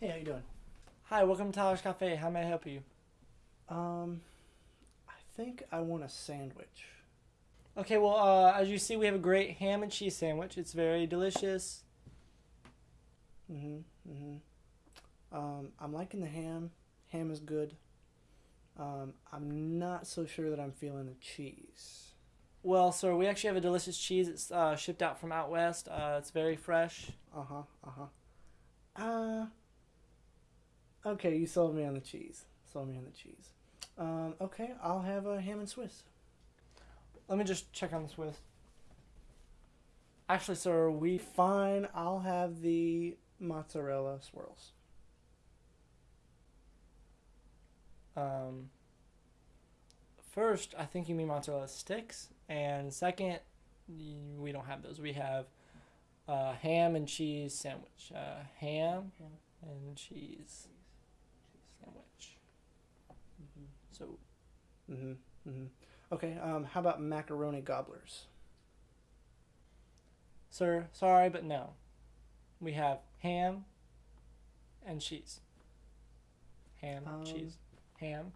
Hey, how you doing? Hi, welcome to Tyler's Cafe. How may I help you? Um, I think I want a sandwich. Okay, well, uh, as you see, we have a great ham and cheese sandwich. It's very delicious. Mhm. Mhm. Um, I'm liking the ham. Ham is good. Um, I'm not so sure that I'm feeling the cheese. Well, sir, we actually have a delicious cheese. It's uh, shipped out from out west. Uh, it's very fresh. Uh huh. Uh huh. Uh. Okay, you sold me on the cheese. Sold me on the cheese. Um, okay, I'll have a ham and Swiss. Let me just check on the Swiss. Actually, sir, we Fine, I'll have the mozzarella swirls. um. First, I think you mean mozzarella sticks, and second, we don't have those. We have uh, ham and cheese sandwich. Uh, ham and cheese sandwich. So Mhm. Mhm. Okay. Um, how about macaroni gobblers? Sir, sorry, but no. We have ham and cheese. Ham, Um, cheese, ham.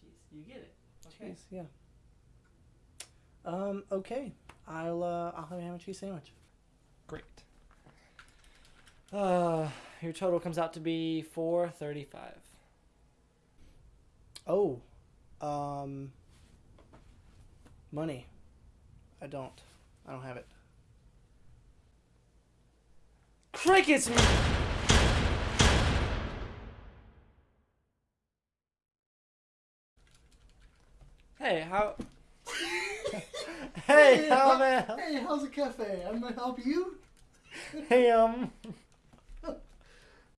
Cheese. You get it. Cheese, yeah. Um, okay. I'll uh I'll have a ham and cheese sandwich. Great. Uh, your total comes out to be four thirty-five. Oh. Um money. I don't. I don't have it. Crickets. Hey, how? hey, how man? Hey, how's the cafe? I'm gonna help you. Hey, um,